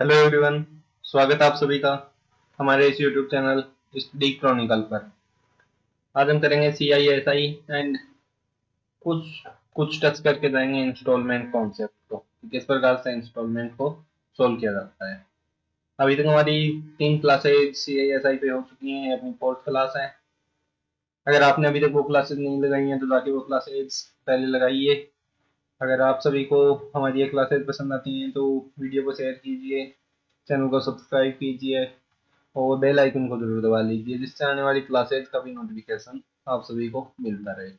Hello everyone स्वागत है आप सभी का हमारे इस यूट्यूब चैनल स्टडी क्रॉनिकल पर। आज हम करेंगे सी आई एस आई एंड कुछ कुछ टच करके जाएँगे इंस्टॉलमेंट कॉन्सेप्ट को किस प्रकार से इंस्टॉलमेंट को सोल्व किया जाता है। अभी तक हमारी तीन क्लासेज सी आई एस आई पे हो चुकी हैं अपनी फोर्थ क्लास है। अगर आपने अभी तक वो क्लासेज नहीं लगाई हैं तो जाके वो क्लासेज पहले लगाइए। अगर आप सभी को हमारी ये क्लासेज पसंद आती हैं तो वीडियो को शेयर कीजिए। चैनल को सब्सक्राइब कीजिए और बेल आइकन को ज़रूर दबा लीजिए, जिससे आने वाली क्लासेज का भी नोटिफिकेशन आप सभी को मिलता रहे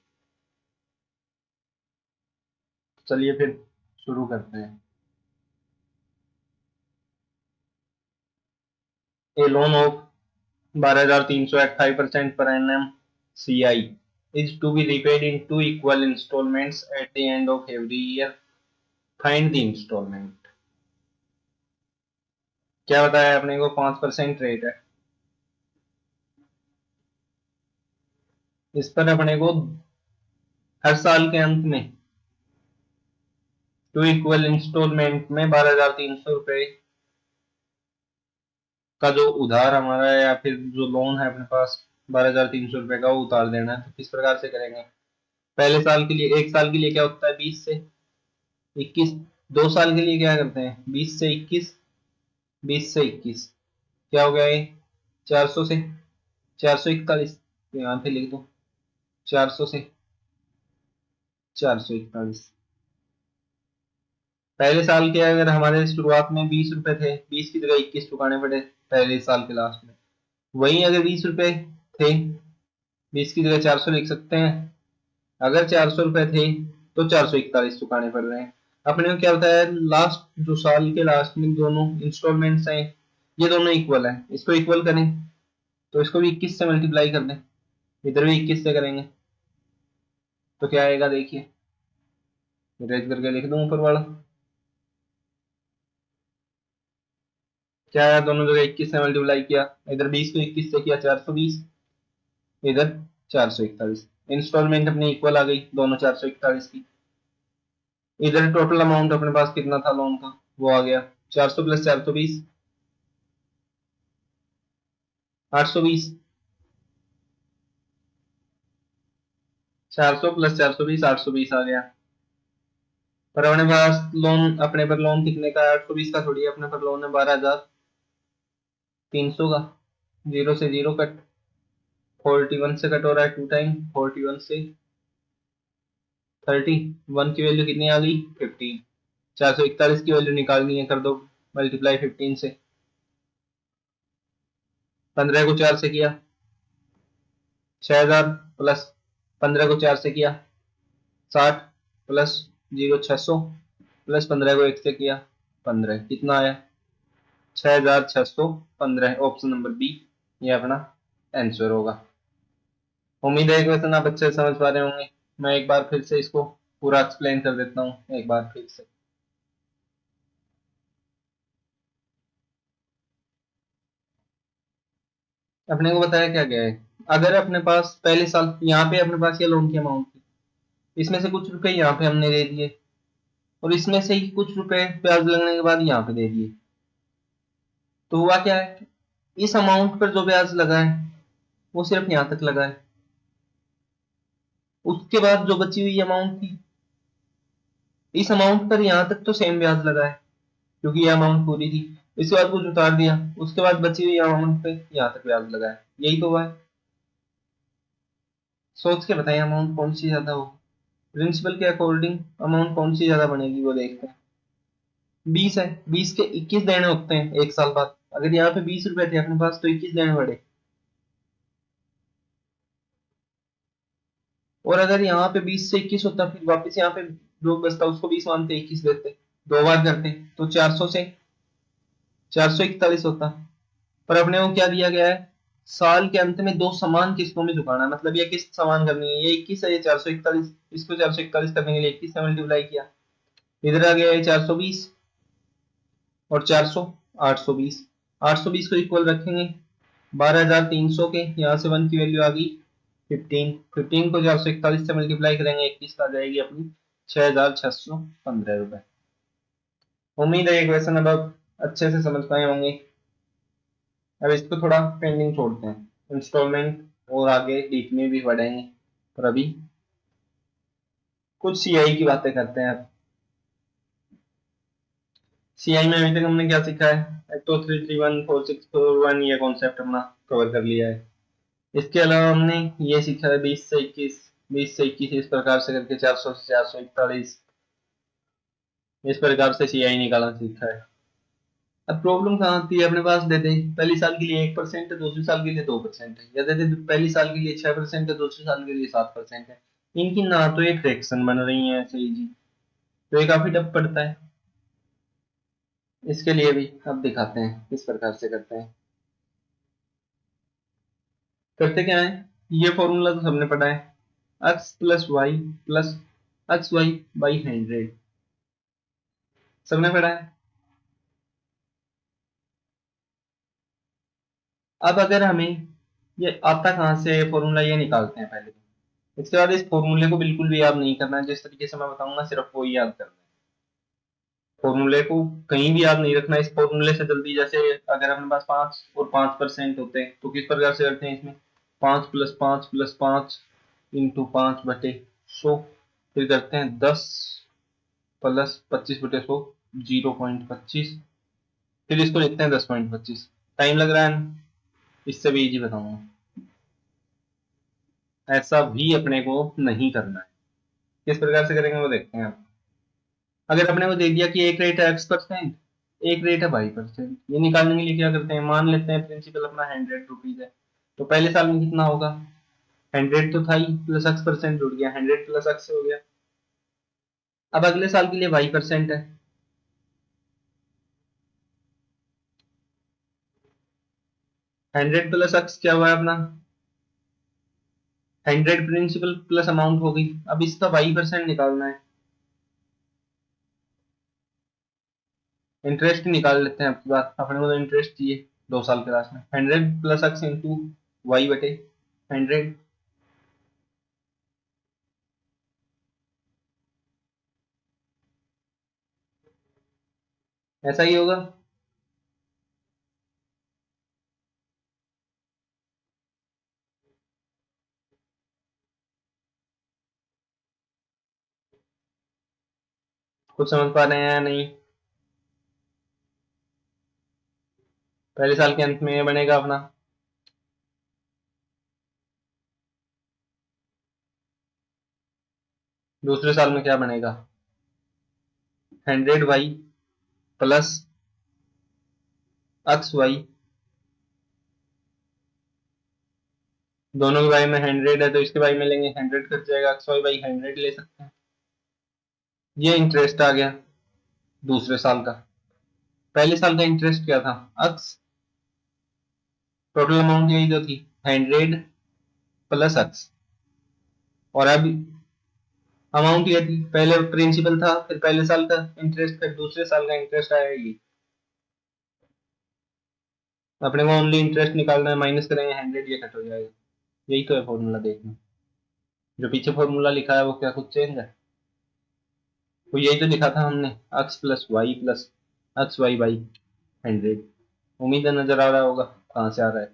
चलिए फिर शुरू करते हैं ए लोन ऑफ़ बारह हज़ार तीन सौ अट्ठाईस परसेंट पर N M C I is to be repaid in two equal installments at the end of every year. Find the installment. क्या बताया अपने को पाँच परसेंट रेट है। इस पर अपने को हर साल के अंत में टू इक्वल इंस्टॉलमेंट में बारह हज़ार तीन सौ रुपए का जो उधार हमारा है या फिर जो लोन है अपने पास, बारह हज़ार तीन सौ रुपए का वो उतार देना है। तो किस प्रकार से करेंगे? पहले साल के लिए, एक साल के लिए क्या होता है? बीस से इक्कीस। दो साल के लिए क्या करते हैं? बीस से इक्कीस। बीस से इक्कीस। क्या हो गया ये? चार सौ से? चार सौ इकतालीस। यहाँ पे लिख दो। चार सौ से? चार सौ इकतालीस। पहले साल के अगर हमारे शुरुआत में बीस रुपए थे, बीस की जगह इक्कीस चुकाने पड़े पहले साल के लास्ट में। वहीं अगर बीस रुपए थे, बीस की जगह चार सौ लिख सकते हैं। अगर चार सौ रुपए थे तो चार सौ इकतालीस चुकाने पड़ रहे हैं। अपने को क्या बताया लास्ट जो साल के लास्ट में दोनों इंस्टॉलमेंट्स हैं, ये दोनों इक्वल है। इसको इक्वल करें तो इसको भी इक्कीस से मल्टीप्लाई कर दें। इधर भी इक्कीस से करेंगे तो क्या आएगा देखिए। रेज करके लिख दू ऊपर वाला? क्या आया? दोनों जगह इक्कीस से मल्टीप्लाई किया। इधर बीस को इक्कीस से किया, चार सौ बीस। इधर चार सौ इकतालीस। इंस्टॉलमेंट अपनी इक्वल आ गई, दोनों चार सौ इकतालीस की। इधर टोटल अमाउंट अपने पास कितना था लोन का? वो आ गया। चार सौ प्लस चार सौ बीस। आठ सौ बीस। चार सौ प्लस चार सौ बीस, आठ सौ बीस आ गया। पर अपने पास लोन अपने पर लोन कितने का आठ सौ बीस का थोड़ी अपने पर लोन है, बारह हज़ार। तीन सौ का। ज़ीरो से ज़ीरो कट। फोर्टी वन से कट हो रहा है टू टाइम फोर्टी वन से। थर्टी वन की वैल्यू कितनी आ गई? फिफ्टीन। चार सौ इकतालीस की वैल्यू निकालनी है, कर दो। मल्टीप्लाई फिफ्टीन से। पंद्रह को चार से किया। छह हज़ार प्लस पंद्रह को चार से किया। साठ प्लस ज़ीरो छह सौ प्लस पंद्रह को एक से किया। पंद्रह। कितना आया? छह हज़ार छह सौ पंद्रह। Option number B. ये अपना आंसर होगा। उम्मीद है क्वेश्चन आप अच्छे समझ पा रहे होंगे। मैं एक बार फिर से इसको पूरा एक्सप्लेन कर देता हूँ, एक बार फिर से। अपने को बताया क्या गया है? अगर अपने पास, पहले साल, यहाँ पे अपने पास ये लोन की अमाउंट थी। इसमें से कुछ रुपए यहाँ पे हमने दे दिए। और इसमें से ही कुछ रुपए ब्याज लगने के बाद यहाँ पे दे दिए। तो हुआ क्या है? इस अमाउंट पर जो ब्याज लगा है, वो सिर्फ़ यहाँ तक लगा है। उसके बाद जो बची हुई अमाउंट थी, इस अमाउंट पर यहाँ तक तो सेम ब्याज लगा है, क्योंकि ये अमाउंट पूरी थी। इसके बाद कुछ उतार दिया, उसके बाद बची हुई अमाउंट पे यहाँ तक ब्याज लगा है। यही तो हुआ है। सोच के बताइए अमाउंट कौन सी ज़्यादा हो प्रिंसिपल के अकॉर्डिंग अमाउंट कौन सी ज़्यादा बनेगी, वो देखते हैं। बीस है, बीस के इक्कीस देने होते हैं, एक साल बाद। अगर यहाँ पे बीस रुपए थे अपने पास तो इक्कीस देने पड़े। और अगर यहाँ पे बीस से इक्कीस होता, फिर वापस यहाँ पे जो बचता, उसको बीस मानते, इक्कीस देते, दो बार करते तो चार सौ से चार सौ इकतालीस होता। पर अपने को क्या दिया गया है? साल के अंत में दो समान किस्तों में झुकाना मतलब ये किस्त समान करनी है। ये इक्कीस है, ये चार सौ इकतालीस, इसको चार सौ इकतालीस करने के लिए इक्कीस से मल्टीप्लाई किया। इधर आ गया है चार सौ बीस और चार सौ आठ सौ बीस। आठ सौ बीस को इक्वल रखेंगे। बारह हज़ार तीन सौ के, यहाँ से वन की वैल्यू आ गई। फिफ्टीन फिफ्टीन को चार सौ इकतालीस से मल्टीप्लाई करेंगे, इक्कीस आ जाएगी अपनी छह हज़ार छह सौ पंद्रह रुपए। उम्मीद है ये क्वेश्चन अब आप अच्छे से समझ पाए होंगे। अब इसको थोड़ा पेंडिंग छोड़ते हैं। इंस्टॉलमेंट और आगे डीप में भी बढ़ेंगे। और अभी कुछ सीआई की बातें करते हैं अब। सीआई में अभी तक हमने क्या सीखा है? एक तो three three one, four, six, four, one, ये कॉन्सेप्ट हमने कवर कर लिया है। इसके अलावा हमने ये सीखा है बीस से इक्कीस, बीस से इक्कीस इस प्रकार से करके चार सौ से चार सौ इकतालीस। इस प्रकार से सी आई निकालना सीखा है। अब प्रॉब्लम कहाँ आती है? अपने पास देते पहली साल के लिए एक परसेंट है, दूसरे साल के लिए दो परसेंट है। या देते पहली साल के लिए छह परसेंट है, दूसरे साल के लिए सात परसेंट है। इनकी ना तो एक फ्रैक्शन बन रही है ऐसे ही। जी तो ये काफ़ी टफ पड़ता है। इसके लिए भी अब दिखाते हैं किस प्रकार से करते हैं। करते क्या है? ये फॉर्मूला तो सबने पढ़ा है। X plus Y plus X Y by hundred सबने पढ़ा है? अब अगर हमें ये आता कहाँ से फॉर्मूला ये निकालते हैं पहले इसके बाद इस फॉर्मूले को बिल्कुल भी याद नहीं करना है। जिस तरीके से मैं बताऊँगा, सिर्फ़ वो याद करना है। फॉर्मूले को कहीं भी याद नहीं रखना। इस फॉर्मूले से जल्दी जैसे अगर अपने पास पाँच और पाँच परसेंट होते हैं तो किस प्रकार से करते हैं इसमें? पाँच प्लस पाँच प्लस पाँच इंटू पाँच बटे सौ, फिर करते हैं दस प्लस पच्चीस बटे सौ, ज़ीरो पॉइंट पच्चीस। फिर इसको लिखते हैं दस पॉइंट पच्चीस। टाइम लग रहा है इससे भी इजी बताऊँगा। ऐसा भी अपने को नहीं करना है। किस प्रकार से करेंगे वो देखते हैं अगर अपने को दे दिया कि एक रेट है एक्स परसेंट एक रेट है वाई परसेंट ये निकालने के लिए क्या करते हैं? मान लेते हैं प्रिंसिपल अपना हंड्रेड रुपीज़ है। तो पहले साल में कितना होगा? हंड्रेड तो था ही प्लस एक्स परसेंट जुड़ गया। हंड्रेड प्लस एक्स हो गया। अब अगले साल के लिए वाई परसेंट है। हंड्रेड प्लस एक्स क्या हुआ है अपना? हंड्रेड प्रिंसिपल प्लस अमाउंट हो गई। अब इसका वाई परसेंट निकालना है। इंटरेस्ट निकाल लेते हैं आपकी बात। अपने को तो इंटरेस्ट चाहिए दो साल के लास्ट में। Hundred plus X into Y बटे हंड्रेड ऐसा ही होगा। कुछ समझ पा रहे हैं या नहीं? पहले साल के अंत में बनेगा अपना। दूसरे साल में क्या बनेगा? Hundred Y plus X Y दोनों के वाई में हंड्रेड है तो इसके वाई में लेंगे हंड्रेड कट जाएगा। एक्स वाई बाई हंड्रेड ले सकते हैं। ये इंटरेस्ट आ गया दूसरे साल का। पहले साल का इंटरेस्ट क्या था? एक्स टोटल अमाउंट यही तो थी। हंड्रेड प्लस एक्स और अब अमाउंट ये थी पहले प्रिंसिपल था, फिर पहले साल का इंटरेस्ट फिर दूसरे साल का इंटरेस्ट आया ये। अपने को ओनली इंटरेस्ट निकालना है माइनस करेंगे हंड्रेड ये कट हो जाएगा। यही तो है फॉर्मूला देखना। जो पीछे फॉर्मूला लिखा है, वो क्या कुछ चेंज है? तो यही तो लिखा था हमने X plus Y plus X Y by hundred उम्मीद है नज़र आ रहा होगा, कहाँ से आ रहा है।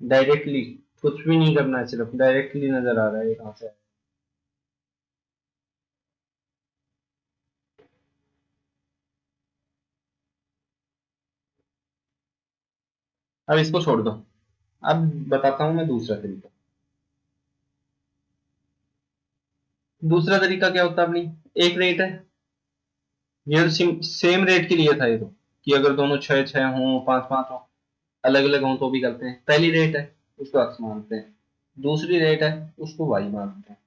डायरेक्टली कुछ भी नहीं करना है, सिर्फ़ डायरेक्टली नज़र आ रहा है कहाँ से अब इसको छोड़ दो। अब बताता हूँ मैं दूसरा तरीका। दूसरा तरीका क्या होता है अपनी? एक रेट है। ये तो सेम रेट के लिए था ये तो कि अगर दोनों छह छह हों, पाँच पाँच हों अलग अलग हों तो भी करते हैं। पहली रेट है, उसको एक्स मानते हैं। दूसरी रेट है, उसको वाई मानते हैं।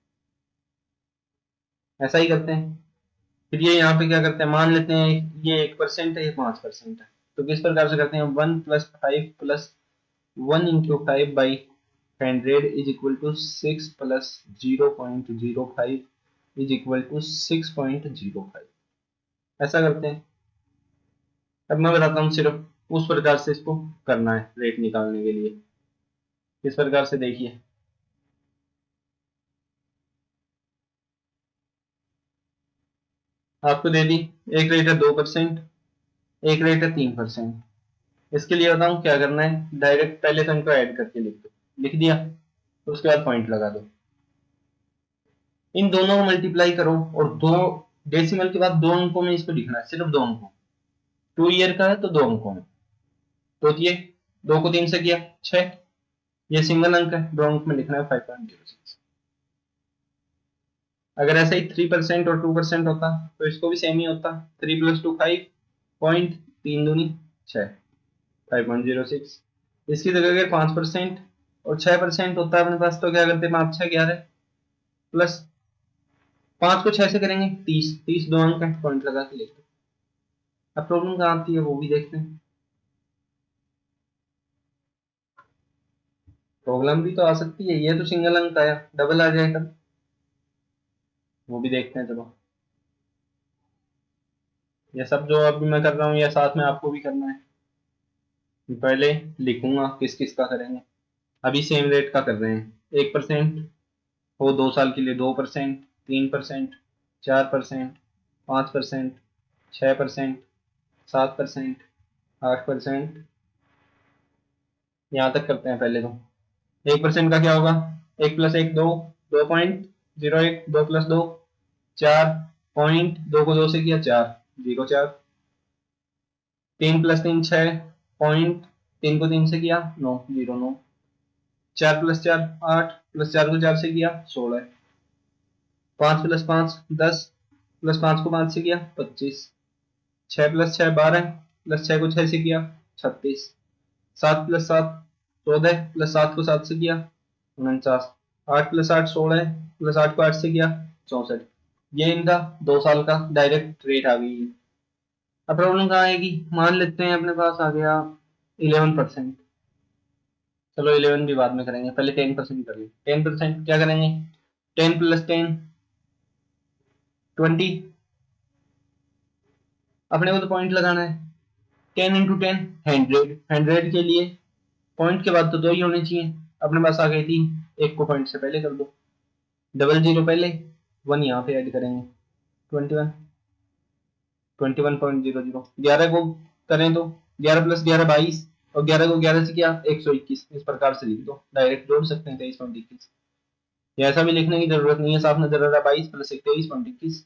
ऐसा ही करते हैं। फिर ये यहाँ पे क्या करते हैं? मान लेते हैं, ये एक परसेंट है, ये पाँच परसेंट है। तो किस प्रकार से करते हैं? One plus five plus one into five by hundred is equal to six plus zero point zero five is equal to six point zero five ऐसा करते हैं। अब मैं बताता हूँ सिर्फ़ उस प्रकार से इसको करना है रेट निकालने के लिए। इस प्रकार से देखिए। आपको दे दी एक रेट है दो परसेंट एक रेट है तीन परसेंट इसके लिए बताऊँ क्या करना है? डायरेक्ट पहले तो इनको ऐड करके लिख दो। लिख दिया? तो उसके बाद पॉइंट लगा दो। इन दोनों को मल्टीप्लाई करो और दो डेसिमल के बाद दो अंकों में इसको लिखना है। सिर्फ़ दो अंकों। टू ईयर का है तो दो अंकों में। तो ये दो को तीन से किया, छह। ये सिंगल अंक है, दो अंक में लिखना है फाइव पॉइंट ज़ीरो सिक्स अगर ऐसा ही थ्री परसेंट और टू परसेंट होता तो इसको भी सेम ही होता। Three plus two five point तीन दूनी छह। फाइव पॉइंट ज़ीरो सिक्स इसकी जगह अगर पाँच परसेंट। और छह परसेंट होता है अपने पास तो क्या करते पाँच छह ग्यारह। प्लस पाँच को छह से करेंगे तीस। तीस दो अंक है पॉइंट लगा के लिखते अब प्रॉब्लम कहाँ आती है? वो भी देखते हैं। प्रॉब्लम भी तो आ सकती है। ये तो सिंगल अंक आया। डबल आ जाएगा। वो भी देखते हैं चलो ये सब जो अभी मैं कर रहा हूँ, ये साथ में आपको भी करना है। पहले लिखूँगा किस किस का करेंगे। अभी सेम रेट का कर रहे हैं। एक परसेंट हो दो साल के लिए दो परसेंट तीन परसेंट चार परसेंट पाँच परसेंट छः परसेंट सात परसेंट आठ परसेंट यहाँ तक करते हैं पहले तो। एक परसेंट का क्या होगा? एक प्लस एक दो दो पॉइंट ज़ीरो एक, दो प्लस दो, चार पॉइंट दो को दो से किया चार। ज़ीरो चार। तीन प्लस तीन छ, पॉइंट तीन को तीन से किया, नौ, ज़ीरो नौ। चार प्लस चार, आठ, प्लस चार को चार से किया, सोलह। पाँच प्लस पाँच, दस। प्लस पाँच को पाँच से किया, पच्चीस। छ प्लस छ, बारह। प्लस छ को छह से किया, छत्तीस। सात प्लस सात, चौदह। प्लस सात को सात से किया, उनचास। आठ प्लस आठ, सोलह। प्लस आठ को आठ से किया, चौसठ। ये इनका दो साल का डायरेक्ट रेट आ गई है। अब प्रॉब्लम कहाँ आएगी? मान लेते हैं अपने पास आ गया इलेवन परसेंट चलो इलेवन भी बाद में करेंगे, पहले टेन परसेंट करिए टेन परसेंट क्या करेंगे? टेन प्लस टेन ट्वेंटी अपने को तो पॉइंट लगाना है। Ten into ten hundred hundred के लिए पॉइंट के बाद तो दो ही होने चाहिए। अपने पास आ गई तीन एक को पॉइंट से पहले कर दो। डबल ज़ीरो पहले। वन यहाँ पे ऐड करेंगे। Twenty one twenty one point zero zero ग्यारह को करें तो ग्यारह प्लस ग्यारह बाईस और ग्यारह को ग्यारह से किया एक सौ इक्कीस। इस प्रकार से लिख दो। डायरेक्ट जोड़ सकते हैं तेईस पॉइंट इक्कीस। ऐसा भी लिखने की ज़रूरत नहीं है। साफ़ नज़र आ रहा बाईस प्लस एक तेईस पॉइंट इक्कीस।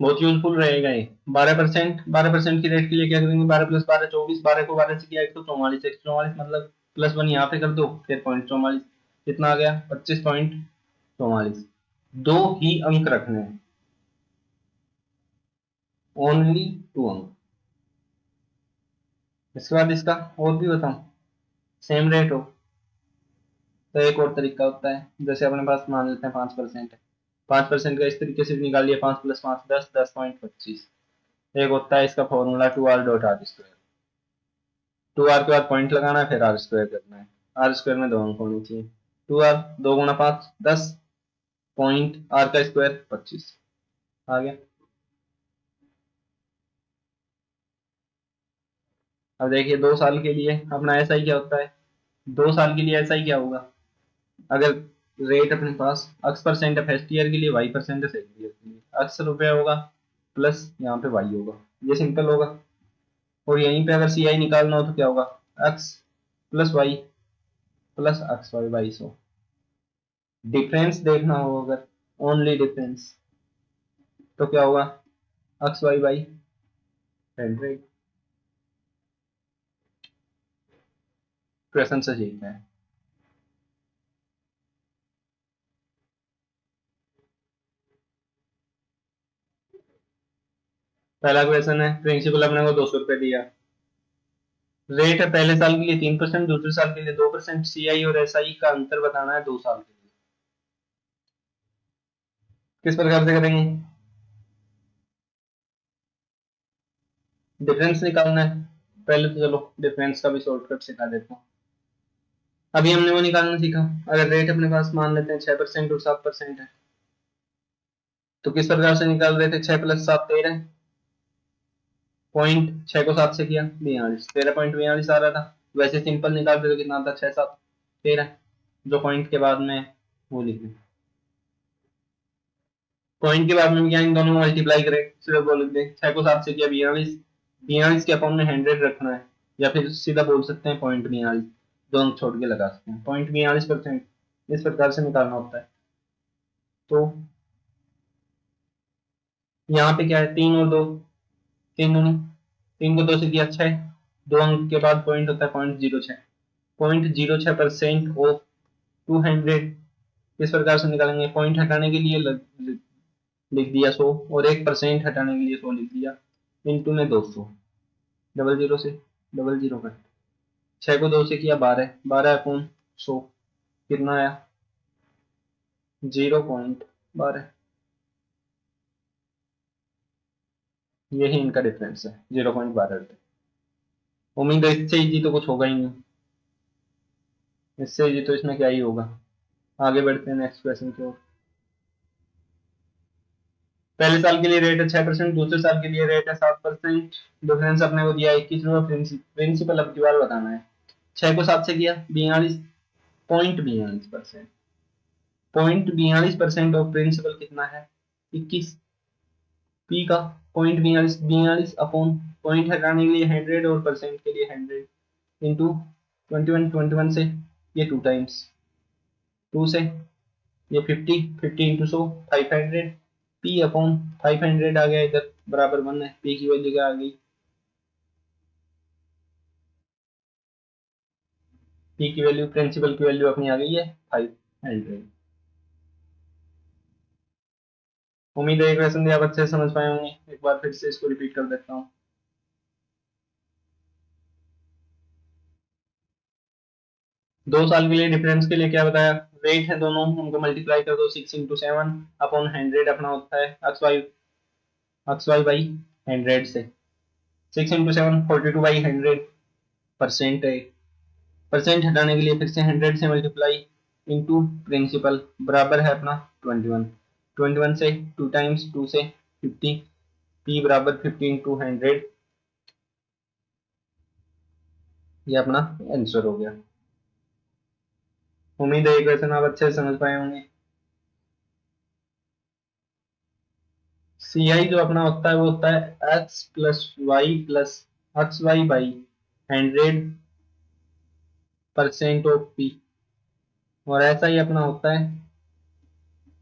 बहुत यूजफुल रहेगा ये। बारह परसेंट बारह परसेंट की रेट के लिए क्या करेंगे? बारह प्लस बारह चौबीस। बारह को बारह से किया एक सौ चौवालीस। एक सौ चौवालीस मतलब प्लस वन यहाँ पे कर दो, फिर पॉइंट चौवालीस। कितना आ गया? पच्चीस पॉइंट चौवालीस। दो ही अंक रखने हैं। ओनली टू अंक। इसके बाद इसका और भी बताऊँ। सेम रेट हो। तो एक और तरीका होता है। जैसे अपने पास मान लेते हैं पाँच परसेंट है। परसेंट का इस तरीके से निकाल लिया, पाँच प्लस पाँच, दस दस पॉइंट पच्चीस। एक होता है इसका formula two R dot R square two R के बाद पॉइंट लगाना है, फिर आर स्क्वायर करना है। आर स्क्वायर में दो अंक होनी चाहिए। टू आर दो गुना पाँच, दस, पॉइंट आर का स्क्वायर, पच्चीस। आ गया। अब देखिए, दो साल के लिए अपना ऐसा ही क्या होता है? दो साल के लिए ऐसा ही क्या होगा? अगर रेट अपने पास अक्स परसेंट फ़र्स्ट ईयर के लिए वाई परसेंट है सेकंड ईयर के लिए अक्स रुपया होगा प्लस यहाँ पे वाई होगा। ये सिंपल होगा। और यहीं पे अगर सी आई निकालना हो तो क्या होगा? X plus Y plus X Y by so. Difference देखना हो अगर ओनली डिफरेंस तो क्या होगा? X Y by hundred. Question से सीखना है। पहला क्वेश्चन है प्रिंसिपल अपने को दो सौ रुपए दिया। रेट है पहले साल के लिए तीन परसेंट, दूसरे साल के लिए दो परसेंट सी आई और एस आई का अंतर बताना है दो साल के लिए। किस प्रकार से करेंगे? डिफरेंस निकालना है। पहले तो चलो डिफरेंस का भी शॉर्टकट सिखा देता हूँ। अभी हमने वो निकालना सीखा। अगर रेट अपने पास मान लेते हैं छह परसेंट और सात परसेंट है। तो किस प्रकार से निकाल रहे थे? छह प्लस सात तेरह। पॉइंट छह को सात से किया, बयालीस। तेरह पॉइंट बयालीस आ रहा था। वैसे सिंपल निकालते तो कितना था छह, सात, तेरह, जो पॉइंट के बाद में वो लिखे पॉइंट के बाद में क्या इन दोनों मल्टीप्लाई करें? सिर्फ़ बोल दें। छह को सात से किया, बयालीस। बयालीस के अपॉन में हंड्रेड रखना है, या फिर सीधा बोल सकते हैं पॉइंट बयालीस। दोनों छोड़ के लगा सकते हैं। पॉइंट बयालीस परसेंट इस प्रकार से निकालना होता है। तो यहाँ पे क्या है? तीन और दो। तीन दूनी तीन को दो से दिया छह, दो अंक के बाद पॉइंट होता है पॉइंट ज़ीरो छह। पॉइंट ज़ीरो छह परसेंट ऑफ़ टू हंड्रेड इस प्रकार से निकालेंगे। पॉइंट हटाने के लिए लिख दिया सौ और एक परसेंट हटाने के लिए सौ लिख दिया। इंटू में दो सौ। डबल ज़ीरो से डबल ज़ीरो कट छह को दो से किया बारह। बारह अपॉन सौ। कितना आया? ज़ीरो पॉइंट बारह। यही इनका डिफरेंस है ज़ीरो पॉइंट बारह उम्मीद है इससे इजी तो कुछ होगा ही नहीं। इससे इजी तो इसमें क्या ही होगा। आगे बढ़ते हैं नेक्स्ट क्वेश्चन की ओर। पहले साल के लिए रेट है छह परसेंट दूसरे साल के लिए रेट है सात परसेंट डिफरेंस अपने को दिया इक्कीस रुपये प्रिंसिपल अब की बार बताना है। छह को सात से किया, बयालीस पॉइंट बयालीस परसेंट पॉइंट बयालीस परसेंट ऑफ़ प्रिंसिपल कितना है? इक्कीस। पी का पॉइंट बयालीस बयालीस अपॉन पॉइंट हटाने के लिए हंड्रेड और परसेंट के लिए hundred into twenty one twenty one से ये टू टाइम्स टू से ये फिफ्टी फिफ्टी इंटू सो five hundred P upon five hundred आ गया इधर, बराबर वन है। पी की वैल्यू क्या आ गई? पी की वैल्यू प्रिंसिपल की वैल्यू अपनी आ गई है फाइव हंड्रेड उम्मीद है क्वेश्चन आप अच्छे से समझ पाए होंगे। एक बार फिर से इसको रिपीट कर देता हूँ। दो साल के लिए डिफरेंस के लिए क्या बताया? वेट है दोनों, उनको मल्टीप्लाई कर दो six into seven upon hundred अपना होता है। X Y X Y by hundred से। Six into seven forty two by hundred percent है। परसेंट हटाने के लिए फिर से हंड्रेड से मल्टीप्लाई इंटू प्रिंसिपल बराबर है अपना ट्वेंटी वन ट्वेंटी वन से, टू टाइम्स टू से फिफ्टी पी बराबर फिफ्टी इंटू हंड्रेड ये अपना आंसर हो गया। उम्मीद है ये क्वेश्चन आप अच्छे से समझ पाए होंगे। सी आई जो अपना होता है, वो होता है X plus Y plus X Y by hundred percent of P और ऐसा ही अपना होता है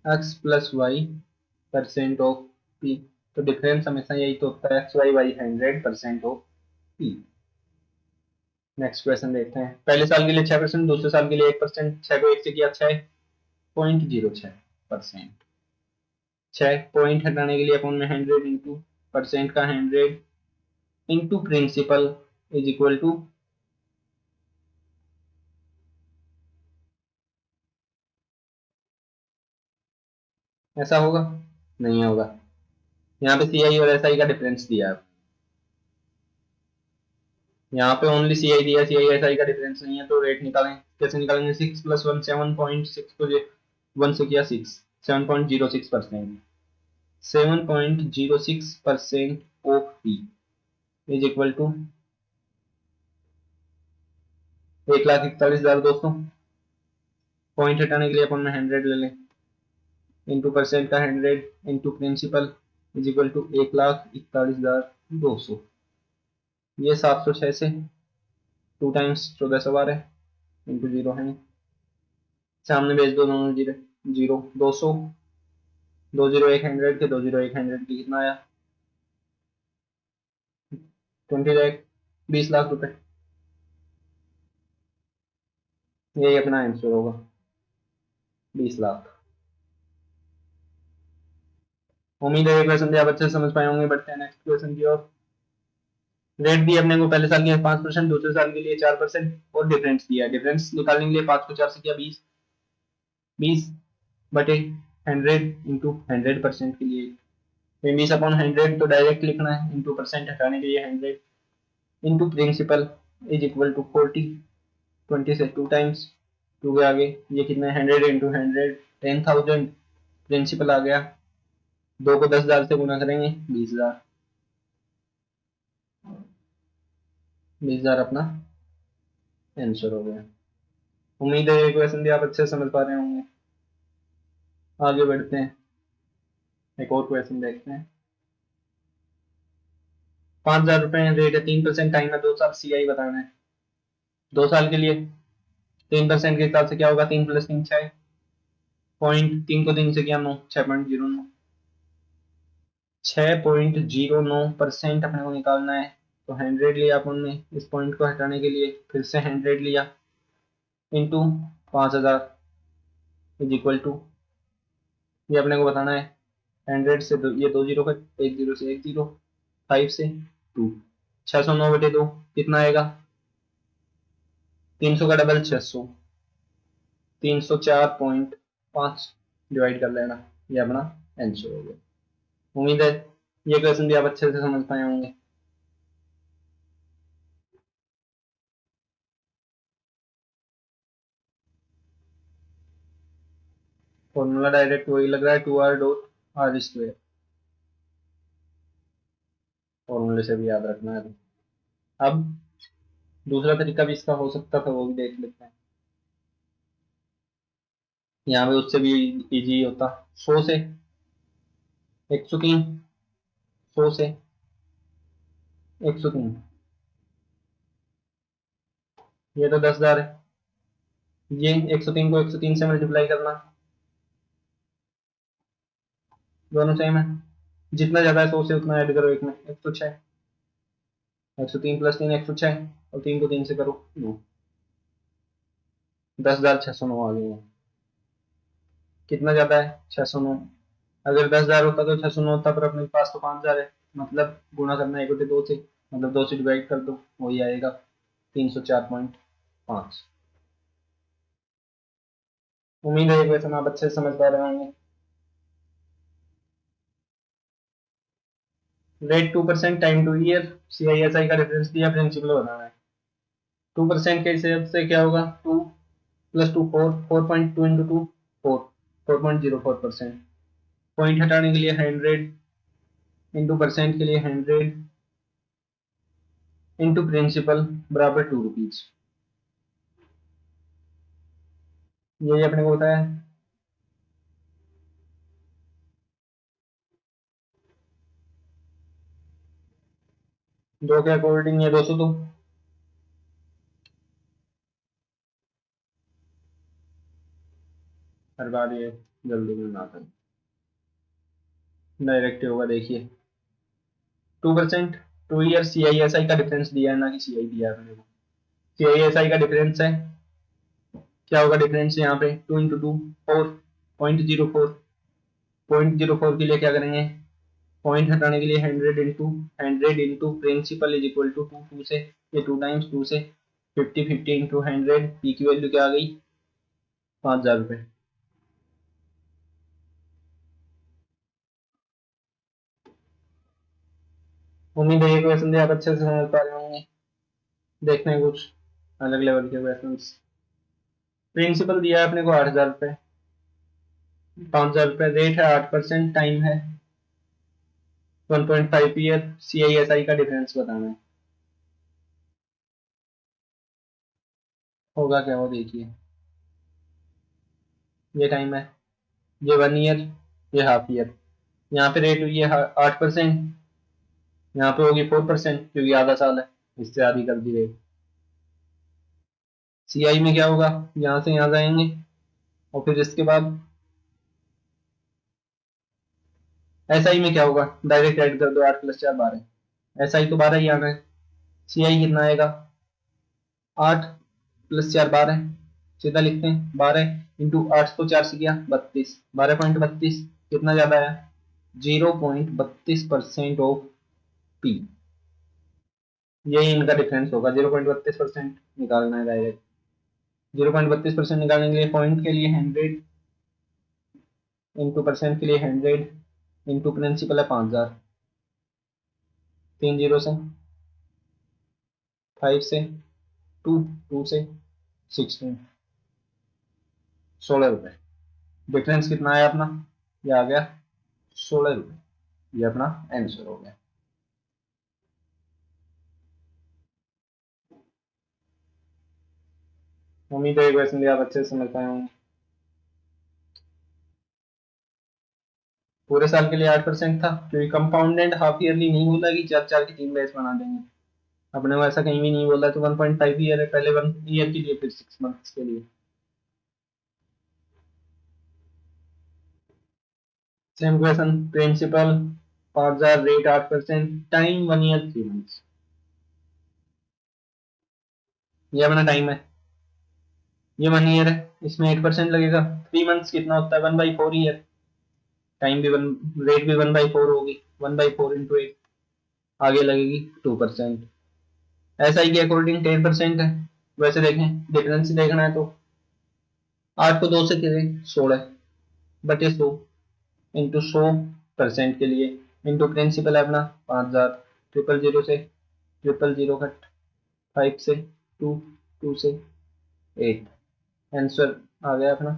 X plus Y percent of P तो डिफरेंस हमेशा यही तो होता है X Y by hundred percent of P next question देखते हैं। पहले साल के लिए छह परसेंट दूसरे साल के लिए एक परसेंट छह को एक से किया छह पॉइंट ज़ीरो छह परसेंट छह पॉइंट हटाने के लिए अपन में हंड्रेड इंटू परसेंट का hundred into principal is equal to ऐसा होगा? नहीं होगा। यहाँ पे सी आई और एस आई का डिफरेंस दिया है। यहाँ पे ओनली सी आई दिया सी आई एस आई का डिफरेंस नहीं है तो रेट निकालें। कैसे निकालेंगे? Six plus one seven point six को वन से किया six seven point zero six percent seven point zero six percent of P is equal to एक लाख इकतालीस हज़ार दोस्तों पॉइंट हटाने के लिए अपन हंड्रेड ले लें। इंटू परसेंट का hundred into principal is equal to एक लाख इकतालीस हज़ार दो सौ। ये सात सौ छह से टू टाइम्स चौदह सौ बारह इंटू ज़ीरो है। सामने भेज दो दोनों ज़ीरो ज़ीरो दो सौ, दो ज़ीरो एक हंड्रेड के दो ज़ीरो एक हंड्रेड की कितना आया? ट्वेंटी लैख, बीस लाख रुपए। यही अपना आंसर होगा। बीस लाख। उम्मीद है क्वेश्चन आप अच्छे समझ पाए होंगे बढ़ते हैं नेक्स्ट क्वेश्चन की ओर रेट दिया अपने को पहले साल के पाँच परसेंट, दूसरे साल के लिए चार परसेंट और डिफरेंस दिया डिफरेंस निकालने के लिए पाँच को चार से किया बीस। बीस बटे हंड्रेड इंटू हंड्रेड परसेंट के लिए। बीस अपॉन हंड्रेड तो डायरेक्ट लिखना है इंटू परसेंट हटाने के लिए hundred into principal is equal to forty twenty से टू टाइम्स टू के आगे। ये कितना hundred into hundred ten thousand principal आ गया। दो को दस हज़ार से गुना करेंगे, बीस हज़ार। बीस हज़ार अपना आंसर हो गया। उम्मीद है ये क्वेश्चन भी आप अच्छे समझ पा रहे होंगे। आगे बढ़ते हैं। एक और क्वेश्चन देखते हैं। पाँच हज़ार रुपए रेट है। तीन परसेंट टाइम है। दो साल सी आई बताना है। दो साल के लिए तीन परसेंट के हिसाब से क्या होगा? तीन प्लस तीन छह। पॉइंट तीन को तीन से क्या नौ, छह पॉइंट ज़ीरो नौ। छह पॉइंट ज़ीरो नौ परसेंट अपने को निकालना है। तो हंड्रेड लिया अपन ने इस पॉइंट को हटाने के लिए, फिर से हंड्रेड लिया। इंटू पाँच हज़ार इज़ इक्वल टू ये अपने को बताना है। हंड्रेड से दो, ये दो ज़ीरो का, एक ज़ीरो से एक ज़ीरो फाइव से टू छः सौ नौ बटे दो, कितना आएगा? तीन सौ का डबल छः सौ। तीन सौ चार पॉइंट पाँच डिवाइड कर लेना। ये अपना आंसर हो गया। उम्मीद है ये क्वेश्चन भी आप अच्छे से समझ पाए होंगे। फॉर्मूला डायरेक्ट वही लग रहा है two R dot R square फॉर्मूले से भी याद रखना है। अब दूसरा तरीका भी इसका हो सकता था, वो भी देख लेते हैं। यहाँ पे उससे भी इजी होता। सौ से एक सौ तीन सौ से एक सौ तीन ये तो दस हज़ार है। ये एक सौ तीन को एक सौ तीन से मल्टीप्लाई करना। दोनों सेम है। जितना ज़्यादा है सौ से उतना ऐड करो एक में। एक सौ छह। एक सौ तीन प्लस तीन, एक सौ छह। और तीन को तीन से करो दो। दस हज़ार छह सौ नौ आ गए कितना ज़्यादा है? छह सौ नौ। अगर दस हज़ार होता तो छह सौ नौ होता, पर अपने पास तो पाँच हज़ार है। मतलब गुणा करना एक बटे दो से मतलब दो से डिवाइड कर दो, वही आएगा तीन सौ चार पॉइंट पाँच। उम्मीद है क्वेश्चन आप अच्छे समझ पा रहे होंगे। Rate two percent time two year C I S I का डिफरेंस दिया प्रिंसिपल बनाना है। टू परसेंट के हिसाब से क्या होगा? Two plus two four four point two into two four four point zero four percent point हटाने के लिए हंड्रेड इंटू परसेंट के लिए हंड्रेड इंटू प्रिंसिपल बराबर टू रुपीज़ यही अपने को बताया दो के अकॉर्डिंग है, दो सौ दो। हर बार ये जल्दी में ना करें डायरेक्ट होगा, देखिए। Two percent two year C I S I का डिफरेंस दिया है ना कि सी आई दिया है सी आई एस आई का डिफरेंस है। क्या होगा डिफरेंस यहाँ पे? Two into two four point zero four point zero four के लिए क्या करेंगे? पॉइंट हटाने के लिए hundred into hundred into principal is equal to two two two, ये टू टाइम्स टू से fifty fifty into hundred P की वैल्यू क्या आ गई? पाँच हज़ार रुपये उम्मीद है ये क्वेश्चन भी आप अच्छे से समझ पा रहे होंगे। देखते हैं कुछ अलग लेवल के क्वेश्चन प्रिंसिपल दिया है अपने को आठ हज़ार रुपये पाँच हज़ार रुपये रेट है, आठ परसेंट टाइम है। One point five year C I S I का डिफरेंस बताना है। होगा क्या वो देखिए। ये टाइम है, ये वन ईयर ये हाफ़ ईयर यहाँ पे रेट हुई है आठ परसेंट। यहाँ पे होगी फोर परसेंट क्योंकि आधा साल है, इससे आधी कर दी रेट सी आई में क्या होगा? यहाँ से यहाँ जाएँगे, और फिर इसके बाद एस आई में क्या होगा? डायरेक्ट ऐड कर दो, आठ प्लस चार, बारह। एस आई तो बारह ही आना है सी आई कितना आएगा? आठ प्लस चार, बारह। सीधा लिखते हैं, बारह इंटू आठ को चार से किया, बत्तीस। बारह पॉइंट बत्तीस, कितना ज़्यादा है ज़ीरो पॉइंट बत्तीस परसेंट ऑफ़ पी यही इनका डिफरेंस होगा ज़ीरो पॉइंट बत्तीस परसेंट निकालना है डायरेक्ट ज़ीरो पॉइंट बत्तीस परसेंट निकालने के लिए पॉइंट के लिए हंड्रेड इंटू परसेंट के लिए हंड्रेड इंटू प्रिंसिपल है पाँच हज़ार. तीन ज़ीरो से फाइव से टू टू से सिक्सटीन सोलह रुपये डिफरेंस कितना आया अपना? ये आ गया सोलह रुपये ये अपना आंसर हो गया. उम्मीद है क्वेश्चन भी आप अच्छे से समझ पाए होंगे। पूरे साल के लिए आठ परसेंट था, क्योंकि कंपाउंडेड हाफ़ ईयरली नहीं बोला कि चार चार की तीन बैच बना देंगे। अपने को ऐसा कहीं भी नहीं बोला तो वन पॉइंट फाइव ईयर है, पहले वन ईयर के लिए, फिर सिक्स मंथ्स के लिए। सेम क्वेश्चन प्रिंसिपल पाँच हज़ार रेट आठ percent time one year three months ये अपना टाइम है। ये वन ईयर है, इसमें एट परसेंट लगेगा। थ्री मंथ्स कितना होता है? One by four year time भी वन रेट भी वन बाई फोर होगी। One by four into eight आगे लगेगी टू परसेंट ऐसा ही के अकॉर्डिंग टेन परसेंट है। वैसे देखें डिफरेंस देखना है तो। आठ को दो से कितने सोलह। बटे सौ इंटू सौ परसेंट के लिए। इंटू प्रिंसिपल है अपना, पाँच हज़ार। ट्रिपल ज़ीरो से ट्रिपल ज़ीरो कट फाइव से टू टू से एट आंसर आ गया अपना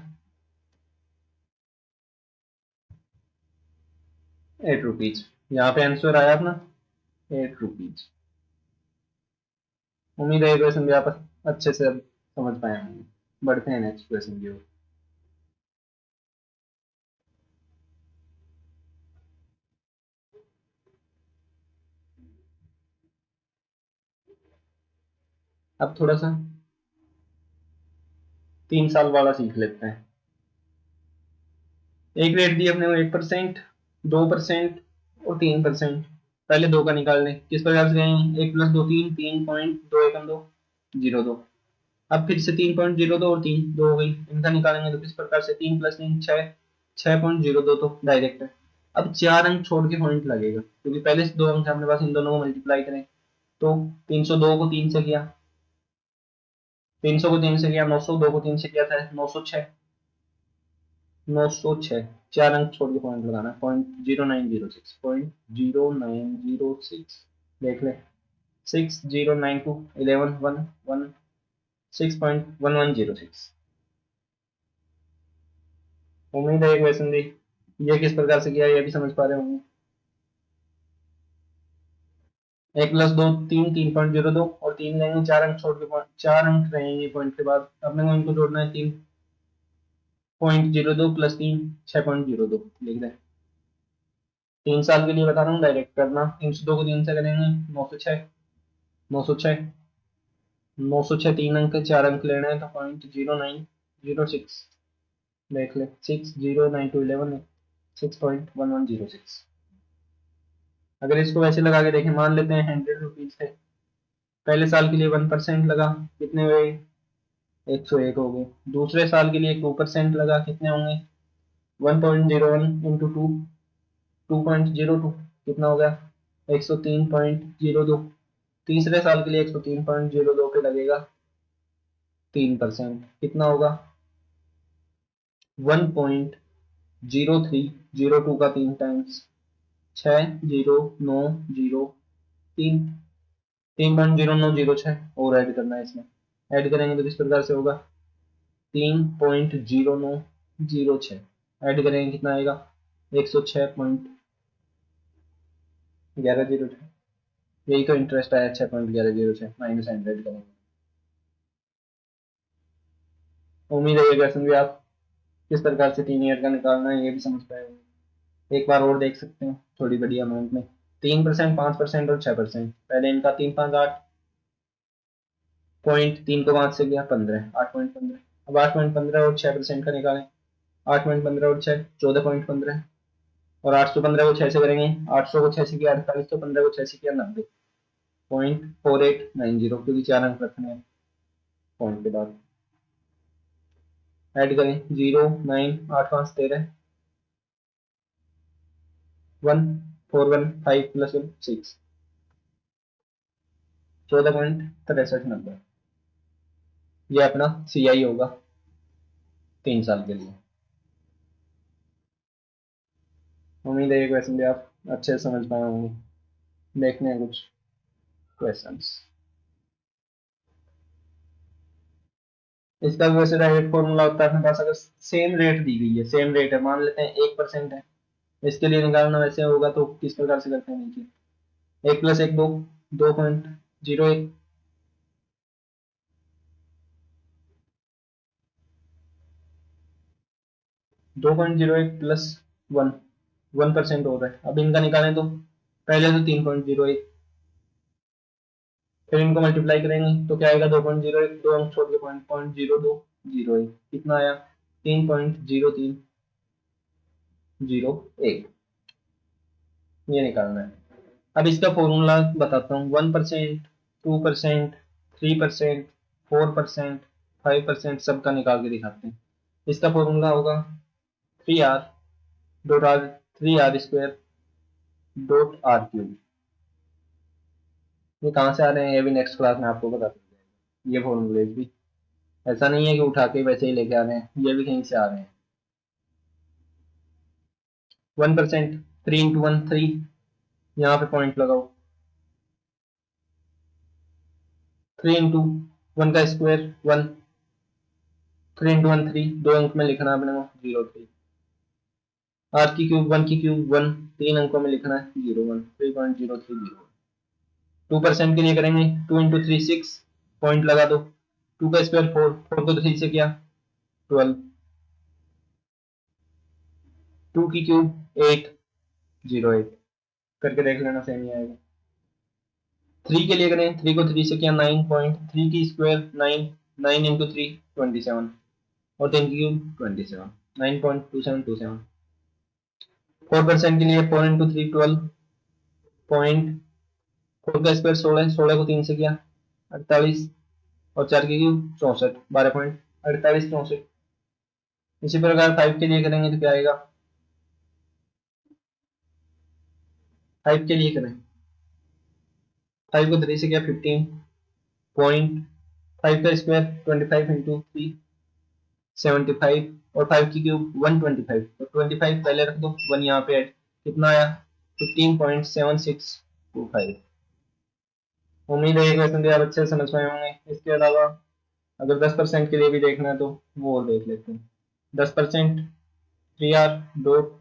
एट रुपीज़ यहाँ पे आंसर आया अपना? एट रुपीज़ उम्मीद है क्वेश्चन भी आप अच्छे से अब समझ पाए होंगे। बढ़ते हैं नेक्स्ट क्वेश्चन की ओर। अब थोड़ा सा तीन साल वाला सीख लेते हैं। एक रेट दी अपने एक परसेंट दो परसेंट और तीन परसेंट पहले दो का निकाल लें किस प्रकार से गए एक प्लस दो तीन तीन पॉइंट दो एकम दो, ज़ीरो दो। अब फिर से तीन पॉइंट ज़ीरो दो और तीन दो हो गई। इनका निकालेंगे तो किस प्रकार से? तीन प्लस तीन छः छः पॉइंट ज़ीरो दो तो डायरेक्ट है। अब चार अंक छोड़ के पॉइंट लगेगा। क्योंकि पहले से दो अंक हमारे पास इन दोनों को मल्टीप्लाई करें। तो तीन सौ दो को तीन से किया। तीन सौ को तीन से किया, नौ सौ, दो को तीन से किया था, नौ सौ छः नौ सौ छः चार अंक छोड़ के पॉइंट लगाना। Point zero nine zero six point zero nine zero six देख ले। Six zero nine two eleven one one six point one one zero six उम्मीद है क्वेश्चन दी ये किस प्रकार से किया, ये भी समझ पा रहे होंगे। एक प्लस दो, तीन तीन पॉइंट ज़ीरो दो और तीन लेंगे, चार अंक छोड़ के चार अंक रहेंगे पॉइंट के बाद। अपने को इनको जोड़ना है तीन। पॉइंट ज़ीरो दो प्लस तीन, छह पॉइंट ज़ीरो दो, लिख दें। तीन साल के लिए बता रहा हूँ डायरेक्ट करना। तीन सौ दो को तीन से करेंगे, नौ सौ छः नौ सौ छः नौ सौ छः तीन अंक, चार अंक लेना है तो point zero nine zero six देख ले six zero nine two eleven six point one one zero six अगर इसको वैसे लगा के देखें, मान लेते हैं हंड्रेड रुपीज़ है। पहले साल के लिए वन परसेंट लगा, कितने हुए? एक सौ एक हो गए। दूसरे साल के लिए टू परसेंट लगा, कितने होंगे? One point zero one into two two point zero two कितना हो गया? एक सौ तीन पॉइंट ज़ीरो दो। तीसरे साल के लिए एक सौ तीन पॉइंट ज़ीरो दो पे लगेगा तीन परसेंट कितना होगा? One point zero three zero two का तीन टाइम्स छ ज़ीरो, नौ, ज़ीरो, तीन। तीन पॉइंट ज़ीरो, नौ, ज़ीरो छः और ऐड करना है इसमें। ऐड करेंगे तो किस प्रकार से होगा? तीन पॉइंट ज़ीरो नौ, ज़ीरो छः ऐड करेंगे कितना आएगा? एक सौ छः पॉइंट ग्यारह, ज़ीरो छः यही तो इंटरेस्ट आया छः पॉइंट ग्यारह, ज़ीरो छः माइनस हंड्रेड करेंगे। उम्मीद है ये क्वेश्चन भी आप किस प्रकार से तीन ईयर का निकालना है, ये भी समझ पाएँगे एक बार और देख सकते हैं, थोड़ी बड़ी अमाउंट में। तीन परसेंट पाँच परसेंट और छह परसेंट पहले इनका तीन पाँच आठ पॉइंट तीन को पाँच से गया पंद्रह। आठ पॉइंट पंद्रह। अब आठ पॉइंट पंद्रह और छह परसेंट का निकालें। आठ पॉइंट पंद्रह और छह, चौदह पॉइंट पंद्रह। और आठ सौ पंद्रह को छह से करेंगे आठ सौ को छह से किया अड़तालीस सौ पंद्रह को छह से किया नब्बे। Point four eight nine zero क्योंकि चार अंक रखने हैं पॉइंट के बाद। ऐड करें ज़ीरो नाइन आठ, पाँच, तेरह। One four one five plus one six चौदह पॉइंट तिरसठ नंबर ये अपना सी आई होगा तीन साल के लिए। उम्मीद है ये क्वेश्चन भी आप अच्छे से समझ पाए होंगे। देखने हैं कुछ क्वेश्चंस इसका वैसे डायरेक्ट फॉर्मूला होता है अपने पास अगर सेम रेट दी गई है सेम रेट है। मान लेते हैं एक परसेंट है। इसके लिए निकालना वैसे होगा तो किस प्रकार से करते हैं देखिए एक प्लस एक दो दो पॉइंट ज़ीरो एक। दो पॉइंट ज़ीरो एक प्लस वन वन परसेंट हो रहा है। अब इनका निकालें तो पहले तो तीन पॉइंट ज़ीरो एक। फिर इनको मल्टीप्लाई करेंगे तो क्या आएगा? दो पॉइंट ज़ीरो एक, दो अंक छोड़ के पॉइंट पॉइंट ज़ीरो दो ज़ीरो एक। कितना आया? तीन पॉइंट ज़ीरो तीन। ज़ीरो एक। ये निकालना है। अब इसका फॉर्मूला बताता हूँ। One percent, two percent, three percent, four percent, five percent सबका निकाल के दिखाते हैं। इसका फॉर्मूला होगा three R dot R three R square, dot R cube. ये कहाँ से आ रहे हैं? ये भी नेक्स्ट क्लास में आपको बता सकते ये फॉर्मूले भी। ऐसा नहीं है कि उठा के वैसे ही लेके आ रहे हैं। ये भी कहीं से आ रहे हैं। One percent three into one three यहाँ पे पॉइंट लगाओ। थ्री इंटू वन का square one three into one three दो अंक में लिखना है अपने को ज़ीरो थ्री आर की क्यूब वन की क्यूब वन तीन अंकों में लिखना है zero one three point zero three zero two percent के लिए करेंगे two into three six point लगा दो। टू का स्क्वायर फोर फोर को थ्री से किया ट्वेल्व टू की क्यूब एट, ज़ीरो एट। करके देख लेना सेम ही आएगा। थ्री के लिए करें थ्री को थ्री से किया नाइन पॉइंट थ्री की square nine nine into three twenty seven और टेन की cube twenty seven nine point two seven two seven four percent के लिए four into three twelve point four का स्क्वायर सोलह सोलह को तीन से किया, अड़तालीस। और चार की क्यूब चौसठ, बारह पॉइंट अड़तालीस, चौसठ। इसी प्रकार फाइव के लिए करेंगे तो क्या आएगा? फाइव के लिए करें। फाइव को थ्री से क्या? फिफ्टीन पॉइंट फाइव का square twenty five into three seventy five और फाइव की क्यूब वन ट्वेंटी फाइव तो ट्वेंटी फाइव पहले रख दो वन यहाँ पे ऐड कितना आया? Fifteen point seven six two five उम्मीद है क्वेश्चन आप अच्छे से समझ पाए होंगे। इसके अलावा अगर दस परसेंट के लिए भी देखना है तो वो और देख लेते हैं। दस percent three R dot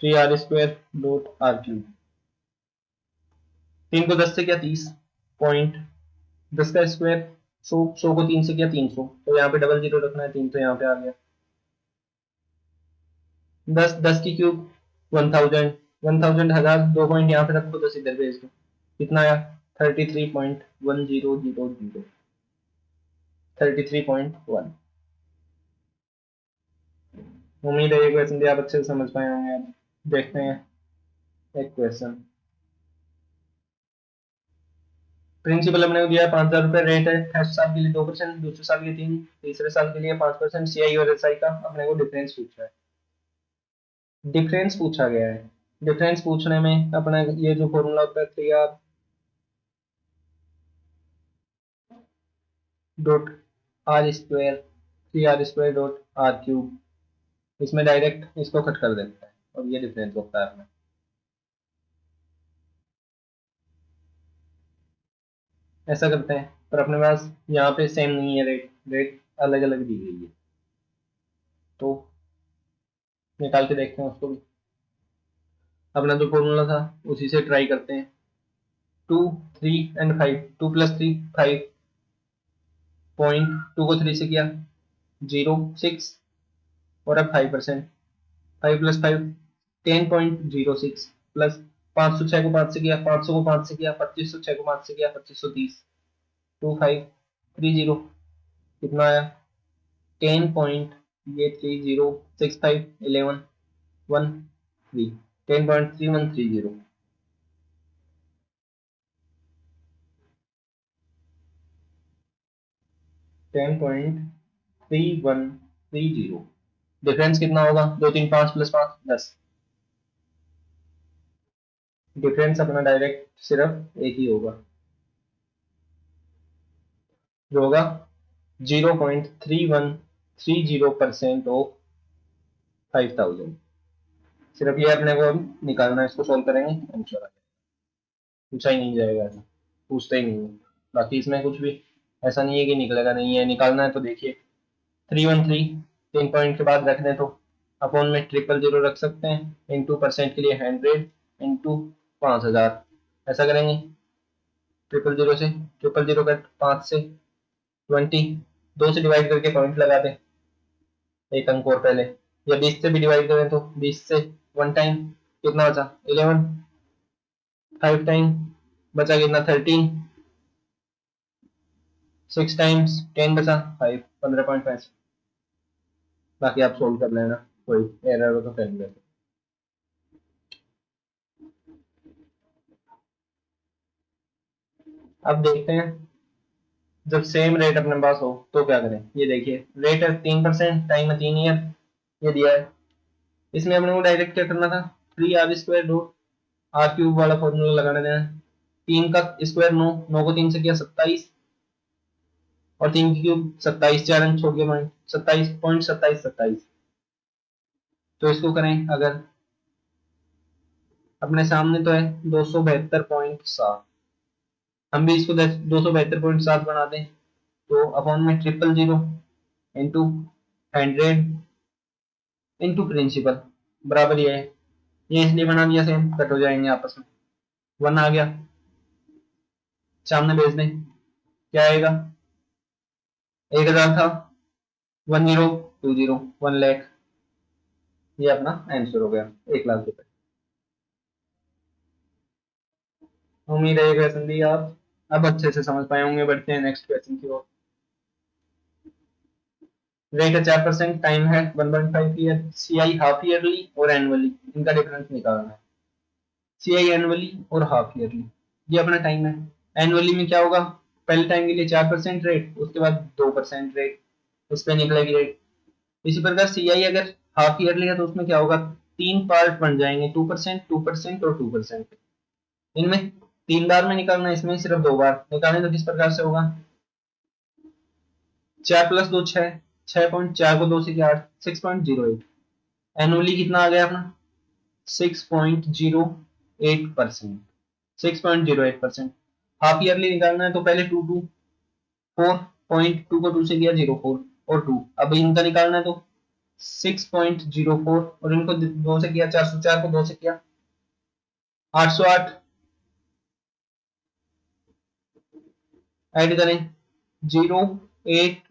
three R square dot R cube तीन को दस से क्या तीस पॉइंट दस का स्क्वायर सौ सौ को तीन से क्या तीन सौ। तो यहाँ पे डबल ज़ीरो रखना है, तीन तो यहाँ पे आ गया। दस दस की cube one thousand one thousand हज़ार, दो पॉइंट यहाँ पे रखो, दस इधर भेज दो। कितना आया? Thirty three point one zero zero zero thirty three point one उम्मीद है ये क्वेश्चन भी आप अच्छे से समझ पाए होंगे। देखते हैं। एक क्वेश्चन प्रिंसिपल हमने दिया है पाँच हज़ार रुपए रेट है फ़र्स्ट साल के लिए दो परसेंट दूसरे साल के तीन, तीसरे साल के लिए पाँच परसेंट सी आई और एस आई का अपने को डिफरेंस पूछा है। डिफरेंस पूछा गया है। डिफरेंस पूछने में अपना ये जो फॉर्मूला होता है three R dot R square three R square dot R cube इसमें डायरेक्ट इसको कट कर देता है, और ये डिफरेंस होता है अपना। ऐसा करते हैं, पर अपने पास यहाँ पे सेम नहीं है रेट रेट अलग अलग दी गई है। तो निकाल के देखते हैं उसको भी। अपना जो फॉर्मूला था, उसी से ट्राई करते हैं। Two three and five two plus three five point two को थ्री से किया। ज़ीरो सिक्स और अब five percent five plus five ten point zero six plus पाँच सौ छह को पाँच से किया, पाँच सौ को पाँच से किया, पच्चीस सौ छह को पाँच से किया, पच्चीस सौ तीस। टू फाइव थ्री ज़ीरो कितना आया? टेन पॉइंट ये three zero six five eleven one three ten point three one three zero ten point three one three zero difference कितना होगा? दो तीन पाँच प्लस पाँच, दस। डिफरेंस अपना डायरेक्ट सिर्फ़ एक ही होगा। जो होगा zero point three one three zero percent of five thousand सिर्फ़ ये अपने को निकालना इसको सॉल्व करेंगे आंसर आ पूछा ही नहीं जाएगा ऐसा पूछते ही नहीं बाकी इसमें कुछ भी ऐसा नहीं है कि निकलेगा नहीं है, निकालना है तो देखिए। थ्री वन थ्री तीन पॉइंट के बाद रख दें तो अपोन में ट्रिपल ज़ीरो रख सकते हैं इंटू परसेंट के लिए हंड्रेड इंटू पाँच हज़ार। ऐसा करेंगे। ट्रिपल ज़ीरो से ट्रिपल ज़ीरो कट पाँच से ट्वेंटी दो से डिवाइड करके पॉइंट लगा दें। एक अंक और पहले। या बीस से भी डिवाइड करें तो बीस से वन टाइम कितना बचा? इलेवन फाइव टाइम बचा कितना? थर्टीन सिक्स टाइम्स टेन बचा। फाइव पंद्रह पॉइंट फाइव बाकी आप सोल्व कर लेना। कोई एरर हो तो कर लेते अब देखते हैं। जब सेम रेट अपने पास हो तो क्या करें? ये देखिए रेट है तीन परसेंट टाइम है तीन ईयर ये दिया है। इसमें अपने को डायरेक्ट क्या करना था? Three R square root R cube वाला फॉर्मूला लगाने देना तीन का स्क्वायर नौ नौ को तीन से किया सत्ताईस, और तीन की क्यूब सत्ताईस, चार अंक छोड़ के पॉइंट सत्ताईस पॉइंट सत्ताईस सत्ताईस। तो इसको करें अगर, अपने सामने तो है दो सौ बहत्तर पॉइंट सात। हम भी इसको दो सौ बहत्तर पॉइंट सात बना दें। तो अपॉन में triple zero into hundred into principal बराबर ये है। ये इसलिए बना दिया सेम कट हो जाएँगे आपस में। वन आ गया। सामने भेज दें। क्या आएगा? एक हज़ार था। One zero two zero one lakh ये अपना आंसर हो गया। एक लाख रुपए। उम्मीद है ये क्वेश्चन आप। अब अच्छे से समझ पाए होंगे, बढ़ते हैं नेक्स्ट क्वेश्चन की ओर। रेट है, चार परसेंट टाइम है one point five year C I half yearly और एनुअली इनका डिफरेंस निकालना है। सी आई एनुअली और हाफ़ ईयरली ये अपना टाइम है। एनुअली में क्या होगा? पहले टाइम के लिए चार परसेंट रेट उसके बाद दो परसेंट रेट उस पर निकलेगी रेट इसी प्रकार सी आई अगर हाफ़ ईयरली है तो उसमें क्या होगा? तीन पार्ट बन जाएँगे टू परसेंट टू परसेंट और टू परसेंट इनमें तीन बार में निकालना इसमें सिर्फ़ दो बार। निकालने तो किस प्रकार से होगा? चार प्लस दो छह छह पॉइंट चार को दो से आठ? Six point zero eight annually कितना आ गया अपना? Six point zero eight percent six point zero eight percent half yearly निकालना है तो पहले two two four point two को टू से किया ज़ीरो फोर और टू अब इनका निकालना है तो सिक्स पॉइंट ज़ीरो फोर और इनको दो से किया, चार सौ चार को दो से किया। आठ सौ आठ ऐड करें। Zero eight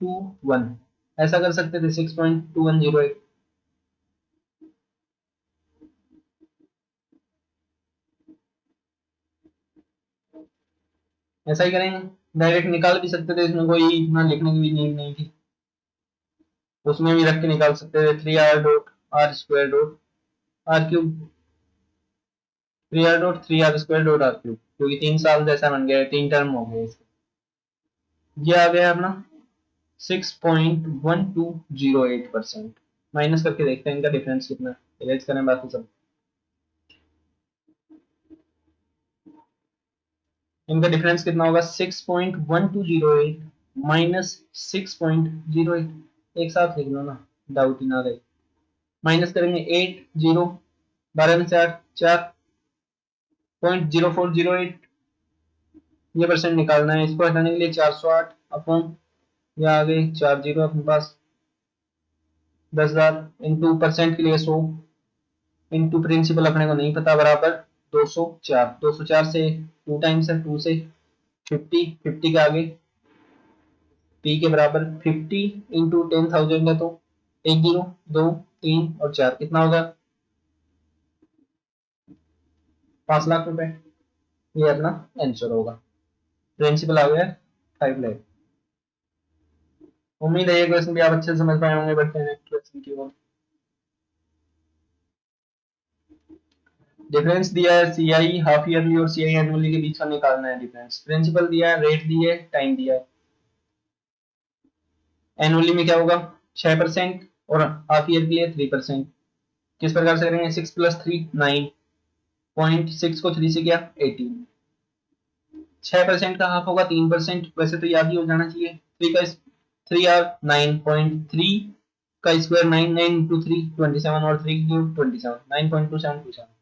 two, one. ऐसा कर सकते थे, six point two one zero eight ऐसा ही करेंगे। डायरेक्ट निकाल भी सकते थे, इसमें कोई इतना लिखने की भी नीड नहीं थी। उसमें भी रख के निकाल सकते थे three R dot R square dot R cube three R dot three R square dot R cube क्योंकि तीन साल जैसा बन गया, तीन टर्म हो गए इसके। ये आ गया अपना 6.1208 परसेंट माइनस करके देखते हैं इनका डिफरेंस कितना। इरेज करें बाकी सब। इनका डिफरेंस कितना होगा? 6.1208 माइनस 6.08 एक साथ लिख लो ना डाउट ही ना रहे। माइनस करेंगे 8 ज़ीरो बारह में चार चार point zero four zero eight ये परसेंट निकालना है, इसको हटाने के लिए चार सौ आठ अपॉन, या आ गई चार ज़ीरो अपने पास। दस हज़ार इंटू परसेंट के लिए सौ इंटू प्रिंसिपल अपने को नहीं पता, बराबर दो सौ चार। दो सौ चार से टू टाइम्स है टू से फिफ्टी फिफ्टी के आगे। पी के बराबर फिफ्टी इंटू टेन थाउज़ेंड है तो एक ज़ीरो, दो, तीन और चार। कितना होगा? पाँच लाख रुपए। ये अपना आंसर होगा। प्रिंसिपल आ गया फाइव लाख उम्मीद है ये क्वेश्चन भी आप अच्छे से समझ पाए होंगे बढ़ते हैं क्वेश्चन की ओर डिफरेंस दिया है सी आई हाफ़ ईयरली और सी आई एनुअली के बीच का निकालना है डिफरेंस प्रिंसिपल दिया है रेट दिए टाइम दिया है। एनुअली में क्या होगा? छह परसेंट और हाफ़ ईयर के लिए थ्री परसेंट किस प्रकार से करेंगे? Six plus three nine point six को थ्री से किया एटीन। छह परसेंट का हाफ़ होगा, तीन परसेंट। वैसे तो याद ही हो जाना चाहिए। थ्री का three R nine point three का square nine nine into three twenty seven और three cube twenty seven nine point two seven two seven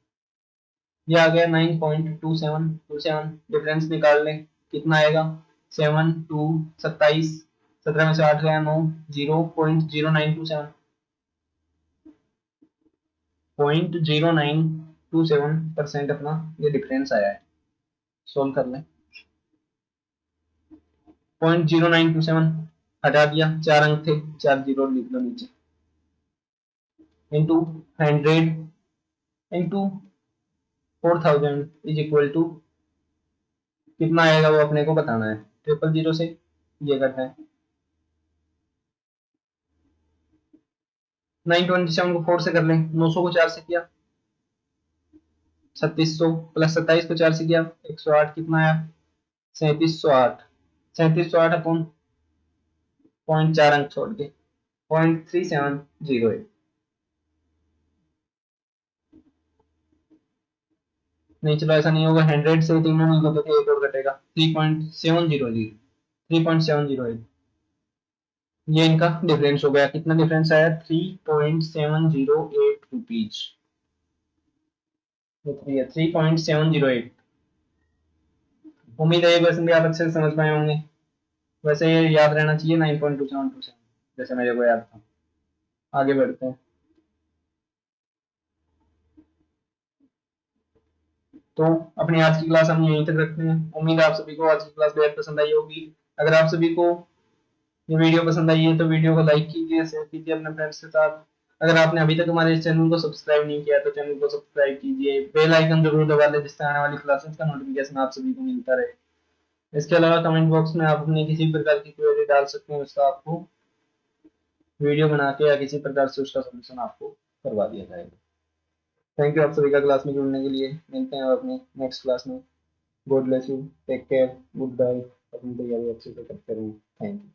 ये आ गया nine point two seven two seven difference निकाल लें। कितना आएगा? सेवन टू सत्ताईस। सत्रह में से आठ गया नौ zero point zero nine two seven point zero nine two seven percent अपना ये डिफरेंस आया है। सोल्व कर लें। Point zero nine two seven हटा दिया, चार अंक थे, चार ज़ीरो लिख लो नीचे। Into hundred into four thousand is equal to कितना आएगा वो अपने को बताना है। ट्रिपल ज़ीरो से ये करना है। नाइन ट्वेंटी सेवन को फोर से कर लें, नौ सौ को चार से किया। छत्तीस सौ प्लस सत्ताईस को चार से किया एक सौ आठ कितना आया? सैंतीस सौ आठ। सैंतीस सौ आठ अपन पॉइंट चार अंक छोड़ के। पॉइंट थ्री सेवन ज़ीरो नहीं, चलो ऐसा नहीं होगा। हंड्रेड से तीनों नहीं होगा तो एक और घटेगा। Three point seven zero zero. Three point seven zero eight ये इनका डिफरेंस हो गया। कितना डिफरेंस आया? Three point seven zero eight rupees three point seven zero eight उम्मीद है ये क्वेश्चन भी आप अच्छे से समझ पाए होंगे। वैसे ये याद रहना चाहिए nine point two seven two seven जैसे मेरे को याद था। आगे बढ़ते हैं। तो अपनी आज की क्लास हम यहीं तक रखते हैं। उम्मीद है आप सभी को आज की क्लास बेहद पसंद आई होगी। अगर आप सभी को ये वीडियो पसंद आई है तो वीडियो को लाइक कीजिए शेयर कीजिए अपने फ्रेंड्स के साथ। अगर आपने अभी तक हमारे चैनल को सब्सक्राइब नहीं किया तो चैनल को सब्सक्राइब कीजिए। बेल आइकन ज़रूर दबा लें जिससे आने वाली क्लासेस का नोटिफिकेशन आप सभी को मिलता रहे। इसके अलावा कमेंट बॉक्स में आप अपने किसी प्रकार की क्वेरी डाल सकते हैं, उसका आपको वीडियो बना के या किसी प्रकार से उसका सोल्यूशन आपको करवा दिया जाएगा। थैंक यू आप सभी का क्लास में जुड़ने के लिए। मिलते हैं अपने नेक्स्ट क्लास में। God bless you take care good bye अपनी तैयारी अच्छे से करते रहें थैंक यू